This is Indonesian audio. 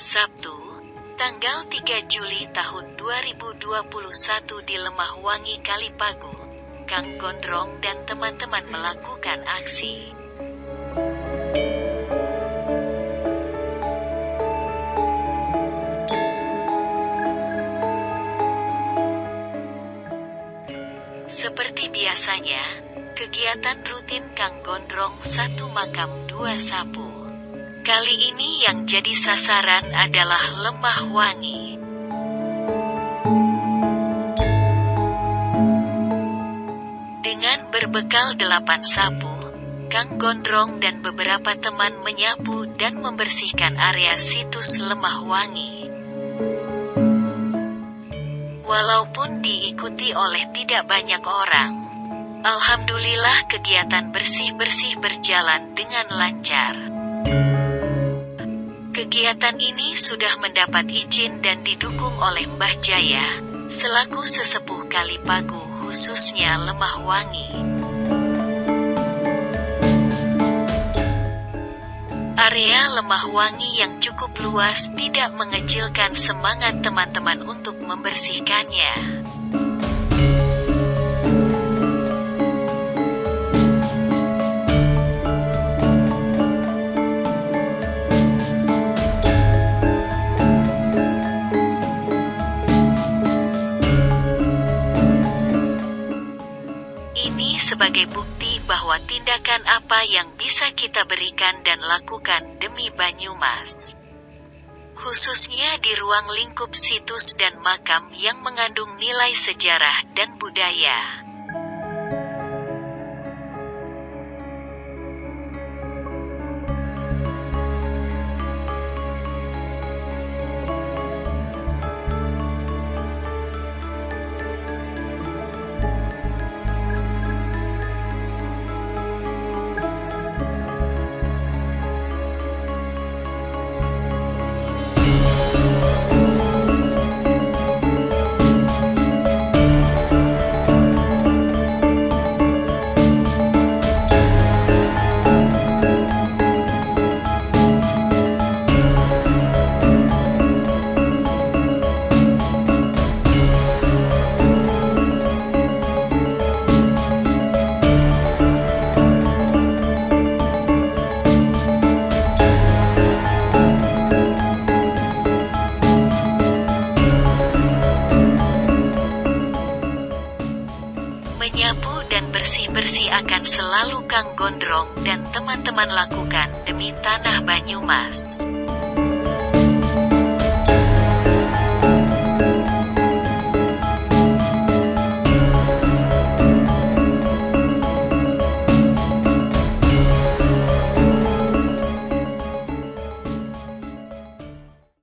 Sabtu, tanggal 3 Juli tahun 2021 di Lemah Wangi Kalipagu, Kang Gondrong dan teman-teman melakukan aksi. Seperti biasanya, kegiatan rutin Kang Gondrong satu makam dua sapu. Kali ini yang jadi sasaran adalah lemah wangi. Dengan berbekal delapan sapu, Kang Gondrong dan beberapa teman menyapu dan membersihkan area situs lemah wangi. Walaupun diikuti oleh tidak banyak orang, Alhamdulillah kegiatan bersih-bersih berjalan dengan lancar. Kegiatan ini sudah mendapat izin dan didukung oleh Mbah Jaya, selaku sesepuh Kalipagu khususnya Lemah Wangi. Area Lemah Wangi yang cukup luas tidak mengecilkan semangat teman-teman untuk membersihkannya. Sebagai bukti bahwa tindakan apa yang bisa kita berikan dan lakukan demi Banyumas. Khususnya di ruang lingkup situs dan makam yang mengandung nilai sejarah dan budaya. Menyapu dan bersih-bersih akan selalu Kang Gondrong dan teman-teman lakukan demi tanah Banyumas.